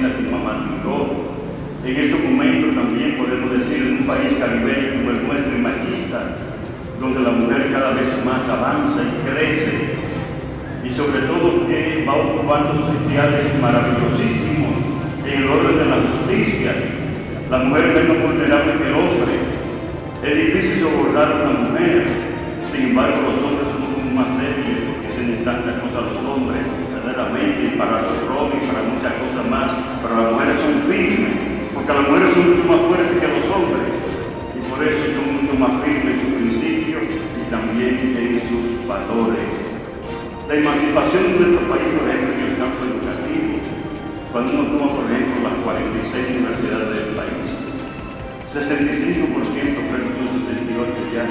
como mamá. En estos momentos también podemos decir en un país caribeño como el nuestro y machista, donde la mujer cada vez más avanza y crece, y sobre todo que va ocupando sus ideales maravillosísimos en el orden de la justicia. La mujer es menos vulnerable que el hombre. Es difícil sobornar a una mujer, sin embargo los hombres somos más débiles porque tienen tantas cosas los hombres, verdaderamente, para los robos y para muchas cosas más, pero las mujeres son firmes, las mujeres son mucho más fuertes que los hombres, y por eso son mucho más firmes en sus principios y también en sus valores. La emancipación de nuestro país, por ejemplo, en el campo educativo, cuando uno toma, por ejemplo, las 46 universidades del país, 65% creo que son 68 ya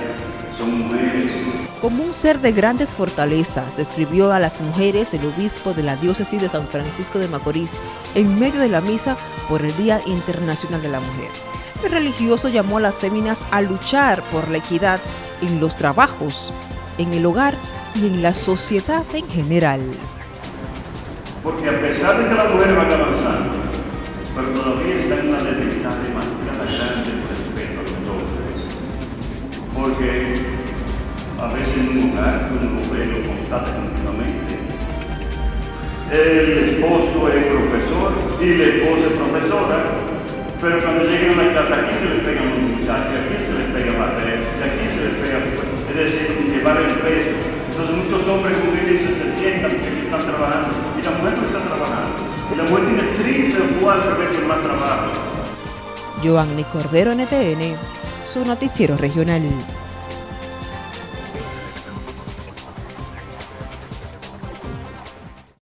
son mujeres. Como un ser de grandes fortalezas, describió a las mujeres el obispo de la diócesis de San Francisco de Macorís en medio de la misa por el Día Internacional de la Mujer. El religioso llamó a las féminas a luchar por la equidad en los trabajos, en el hogar y en la sociedad en general. Porque a pesar de que las mujeres van avanzando, pero todavía está en una desventaja demasiado grande respecto a los hombres. Porque a veces en un hogar uno lo ve, lo constata continuamente. El esposo es profesor y la esposa es profesora, pero cuando llegan a la casa aquí se les pegan los muchachos, aquí se les pega barrer, y aquí se les pega, es decir, llevar el peso. Entonces muchos hombres, como dicen, se sientan porque están trabajando y la mujer no está trabajando. Y la mujer tiene triple o cuatro veces más trabajo. Joanny Cordero, NTN, su noticiero regional.